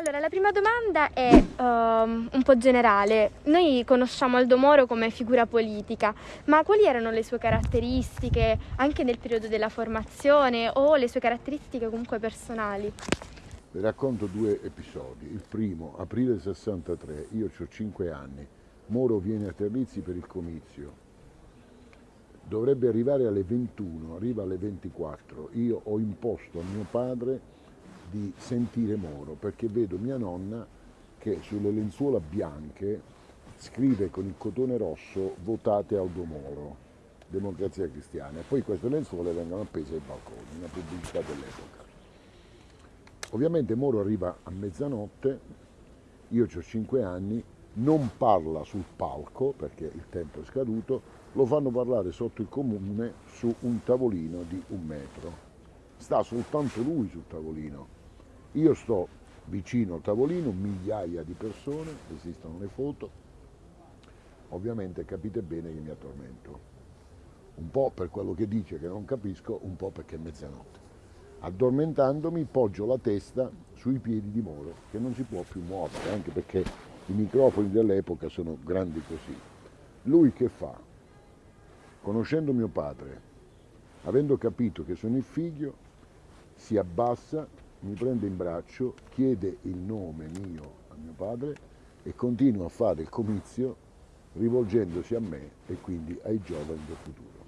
Allora, la prima domanda è um, un po' generale. Noi conosciamo Aldo Moro come figura politica, ma quali erano le sue caratteristiche anche nel periodo della formazione o le sue caratteristiche comunque personali? Vi racconto due episodi. Il primo, aprile 63, io ho 5 anni, Moro viene a Terlizzi per il comizio. Dovrebbe arrivare alle 21, arriva alle 24. Io ho imposto a mio padre di sentire Moro perché vedo mia nonna che sulle lenzuola bianche scrive con il cotone rosso votate Aldo Moro, Democrazia Cristiana e poi queste lenzuola vengono appese ai balconi, una pubblicità dell'epoca. Ovviamente Moro arriva a mezzanotte, io ho 5 anni, non parla sul palco perché il tempo è scaduto, lo fanno parlare sotto il comune su un tavolino di un metro. Sta soltanto lui sul tavolino, io sto vicino al tavolino, migliaia di persone, esistono le foto, ovviamente capite bene che mi addormento, un po' per quello che dice che non capisco, un po' perché è mezzanotte. Addormentandomi poggio la testa sui piedi di Moro, che non si può più muovere, anche perché i microfoni dell'epoca sono grandi così. Lui che fa? Conoscendo mio padre, avendo capito che sono il figlio, si abbassa mi prende in braccio, chiede il nome mio a mio padre e continua a fare il comizio rivolgendosi a me e quindi ai giovani del futuro.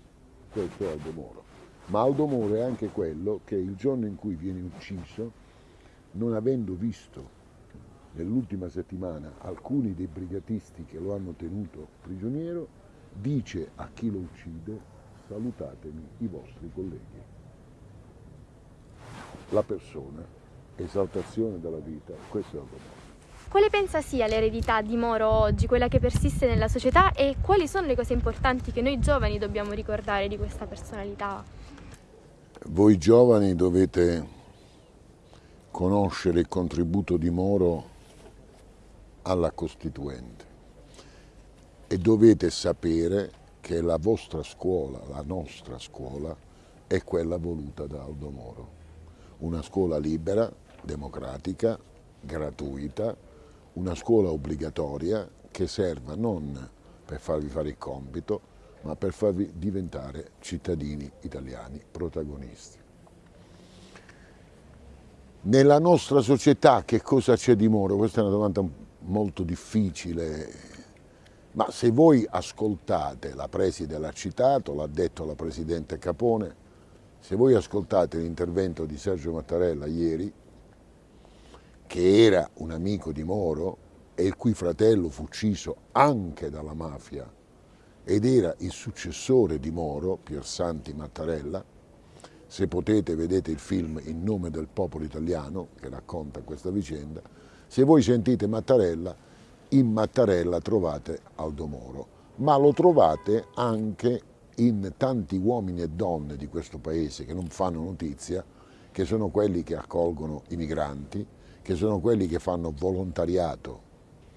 Questo è Aldo Moro. Ma Aldo Moro è anche quello che il giorno in cui viene ucciso, non avendo visto nell'ultima settimana alcuni dei brigatisti che lo hanno tenuto prigioniero, dice a chi lo uccide salutatemi i vostri colleghi la persona, esaltazione della vita, questo è il domani. Quale pensa sia l'eredità di Moro oggi, quella che persiste nella società e quali sono le cose importanti che noi giovani dobbiamo ricordare di questa personalità? Voi giovani dovete conoscere il contributo di Moro alla Costituente e dovete sapere che la vostra scuola, la nostra scuola, è quella voluta da Aldo Moro una scuola libera, democratica, gratuita, una scuola obbligatoria che serva non per farvi fare il compito, ma per farvi diventare cittadini italiani protagonisti. Nella nostra società che cosa c'è di Moro? Questa è una domanda molto difficile, ma se voi ascoltate, la preside l'ha citato, l'ha detto la Presidente Capone, se voi ascoltate l'intervento di Sergio Mattarella ieri, che era un amico di Moro e il cui fratello fu ucciso anche dalla mafia ed era il successore di Moro, Piersanti Mattarella, se potete vedete il film In nome del popolo italiano che racconta questa vicenda, se voi sentite Mattarella, in Mattarella trovate Aldo Moro, ma lo trovate anche in tanti uomini e donne di questo paese che non fanno notizia, che sono quelli che accolgono i migranti, che sono quelli che fanno volontariato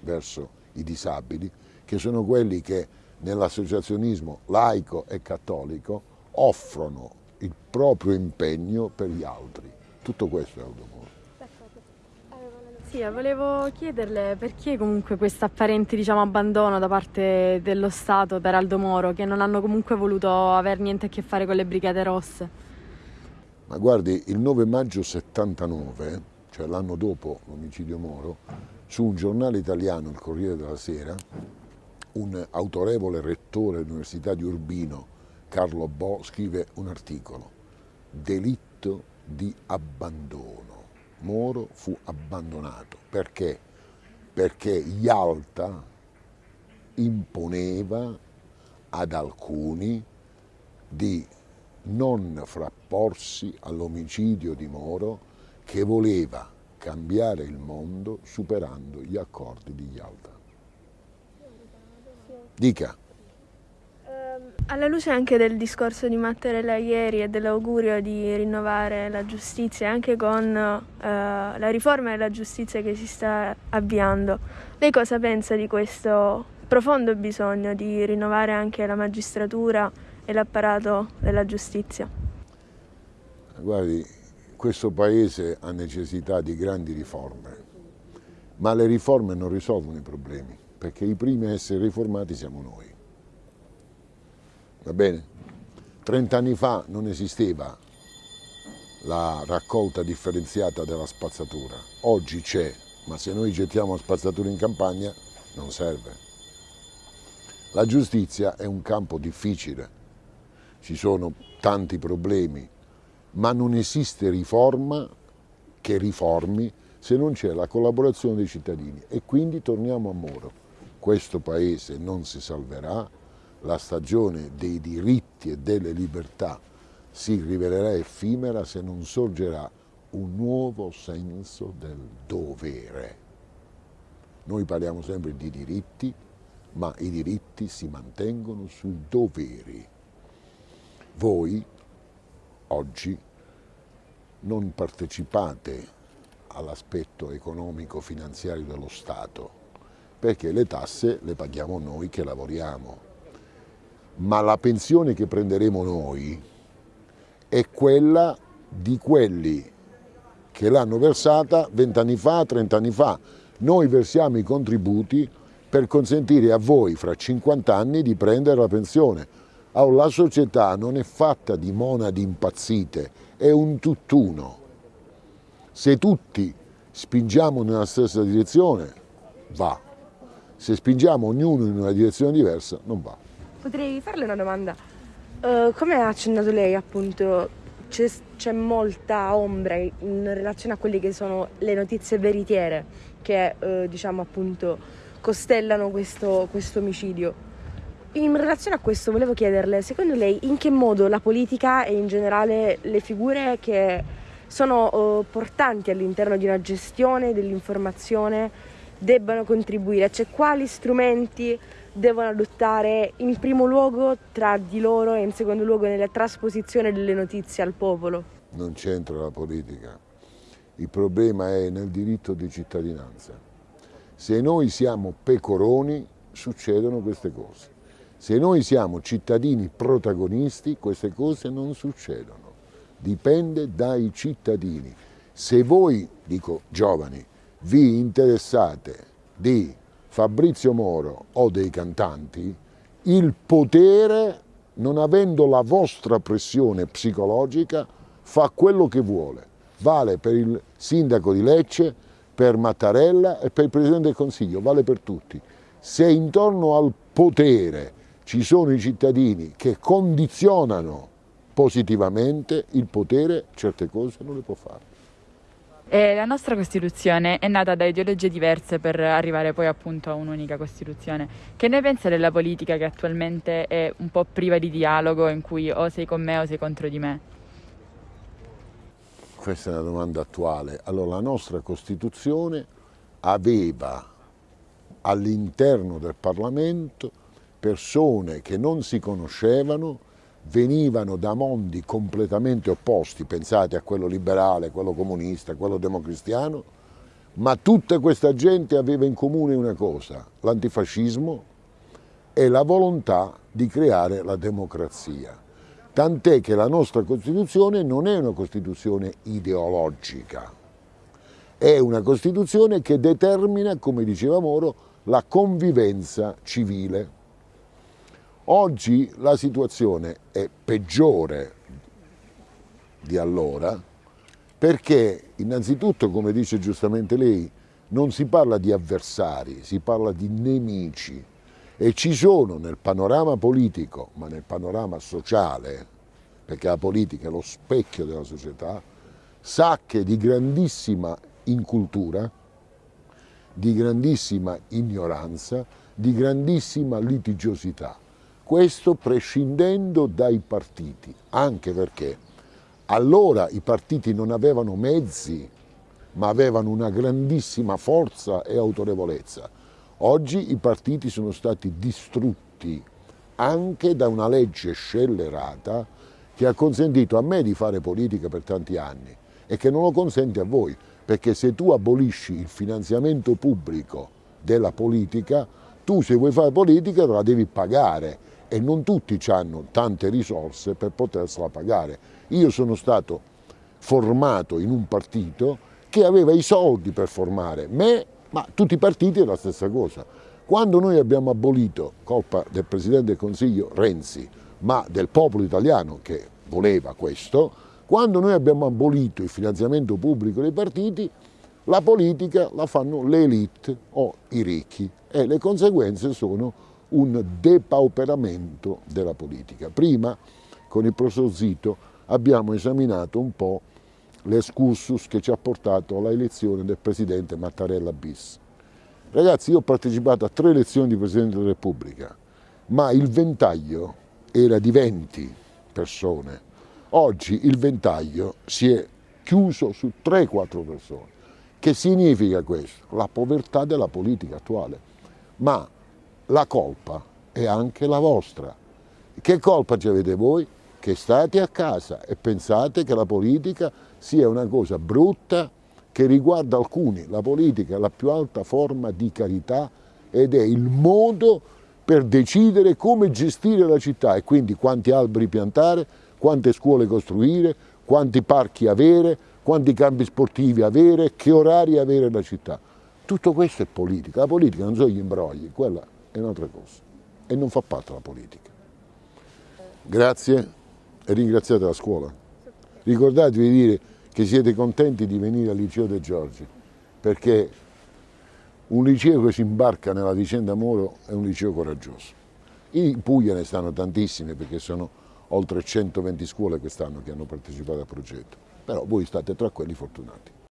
verso i disabili, che sono quelli che nell'associazionismo laico e cattolico offrono il proprio impegno per gli altri. Tutto questo è Aldo Sì, volevo chiederle perché comunque questo apparente diciamo, abbandono da parte dello Stato per Aldo Moro, che non hanno comunque voluto avere niente a che fare con le Brigate Rosse. Ma guardi, il 9 maggio 79, cioè l'anno dopo l'omicidio Moro, su un giornale italiano, il Corriere della Sera, un autorevole rettore dell'Università di Urbino, Carlo Bo, scrive un articolo, Delitto di abbandono Moro fu abbandonato. Perché? Perché Yalta imponeva ad alcuni di non frapporsi all'omicidio di Moro che voleva cambiare il mondo superando gli accordi di Yalta. Dica. Alla luce anche del discorso di Mattarella ieri e dell'augurio di rinnovare la giustizia, anche con eh, la riforma della giustizia che si sta avviando, lei cosa pensa di questo profondo bisogno di rinnovare anche la magistratura e l'apparato della giustizia? Guardi, questo Paese ha necessità di grandi riforme ma le riforme non risolvono i problemi, perché i primi a essere riformati siamo noi. Va bene? Trent'anni fa non esisteva la raccolta differenziata della spazzatura, oggi c'è, ma se noi gettiamo la spazzatura in campagna non serve. La giustizia è un campo difficile, ci sono tanti problemi, ma non esiste riforma che riformi se non c'è la collaborazione dei cittadini e quindi torniamo a Moro. Questo paese non si salverà, la stagione dei diritti e delle libertà si rivelerà effimera se non sorgerà un nuovo senso del dovere. Noi parliamo sempre di diritti, ma i diritti si mantengono sui doveri. Voi oggi non partecipate all'aspetto economico-finanziario dello Stato, perché le tasse le paghiamo noi che lavoriamo, ma la pensione che prenderemo noi è quella di quelli che l'hanno versata vent'anni fa, trent'anni fa. Noi versiamo i contributi per consentire a voi fra 50 anni di prendere la pensione. Allora, la società non è fatta di monadi impazzite, è un tutt'uno. Se tutti spingiamo nella stessa direzione, va. Se spingiamo ognuno in una direzione diversa, non va. Potrei farle una domanda? Uh, come ha accennato lei, appunto, c'è molta ombra in relazione a quelle che sono le notizie veritiere che, uh, diciamo, appunto, costellano questo, questo omicidio. In relazione a questo volevo chiederle, secondo lei in che modo la politica e in generale le figure che sono uh, portanti all'interno di una gestione dell'informazione debbano contribuire, cioè quali strumenti devono adottare in primo luogo tra di loro e in secondo luogo nella trasposizione delle notizie al popolo. Non c'entra la politica, il problema è nel diritto di cittadinanza. Se noi siamo pecoroni succedono queste cose, se noi siamo cittadini protagonisti queste cose non succedono dipende dai cittadini. Se voi, dico giovani, vi interessate di Fabrizio Moro o dei cantanti, il potere, non avendo la vostra pressione psicologica, fa quello che vuole. Vale per il sindaco di Lecce, per Mattarella e per il Presidente del Consiglio, vale per tutti. Se intorno al potere ci sono i cittadini che condizionano positivamente il potere certe cose non le può fare. E la nostra Costituzione è nata da ideologie diverse per arrivare poi appunto a un'unica Costituzione. Che ne pensa della politica che attualmente è un po' priva di dialogo, in cui o sei con me o sei contro di me? Questa è una domanda attuale. Allora, la nostra Costituzione aveva all'interno del Parlamento persone che non si conoscevano, venivano da mondi completamente opposti, pensate a quello liberale, quello comunista, quello democristiano, ma tutta questa gente aveva in comune una cosa, l'antifascismo e la volontà di creare la democrazia. Tant'è che la nostra Costituzione non è una Costituzione ideologica, è una Costituzione che determina, come diceva Moro, la convivenza civile. Oggi la situazione è peggiore di allora perché innanzitutto, come dice giustamente lei, non si parla di avversari, si parla di nemici e ci sono nel panorama politico, ma nel panorama sociale, perché la politica è lo specchio della società, sacche di grandissima incultura, di grandissima ignoranza, di grandissima litigiosità. Questo prescindendo dai partiti, anche perché allora i partiti non avevano mezzi, ma avevano una grandissima forza e autorevolezza. Oggi i partiti sono stati distrutti anche da una legge scellerata che ha consentito a me di fare politica per tanti anni e che non lo consente a voi, perché se tu abolisci il finanziamento pubblico della politica, tu se vuoi fare politica la devi pagare e non tutti hanno tante risorse per potersela pagare. Io sono stato formato in un partito che aveva i soldi per formare me ma tutti i partiti è la stessa cosa. Quando noi abbiamo abolito, colpa del Presidente del Consiglio Renzi, ma del popolo italiano che voleva questo, quando noi abbiamo abolito il finanziamento pubblico dei partiti, la politica la fanno le elite o i ricchi e le conseguenze sono un depauperamento della politica. Prima, con il professor Zito, abbiamo esaminato un po' l'escursus che ci ha portato alla elezione del Presidente Mattarella bis. Ragazzi, io ho partecipato a tre elezioni di Presidente della Repubblica, ma il ventaglio era di 20 persone. Oggi il ventaglio si è chiuso su 3-4 persone. Che significa questo? La povertà della politica attuale. Ma la colpa è anche la vostra. Che colpa ci avete voi? Che state a casa e pensate che la politica sia una cosa brutta che riguarda alcuni. La politica è la più alta forma di carità ed è il modo per decidere come gestire la città e quindi quanti alberi piantare, quante scuole costruire, quanti parchi avere, quanti campi sportivi avere, che orari avere la città. Tutto questo è politica. La politica non sono gli imbrogli, quella è un'altra cosa e non fa parte della politica. Grazie e ringraziate la scuola. Ricordatevi di dire che siete contenti di venire al liceo De Giorgi perché un liceo che si imbarca nella vicenda Moro è un liceo coraggioso. In Puglia ne stanno tantissime perché sono oltre 120 scuole quest'anno che hanno partecipato al progetto, però voi state tra quelli fortunati.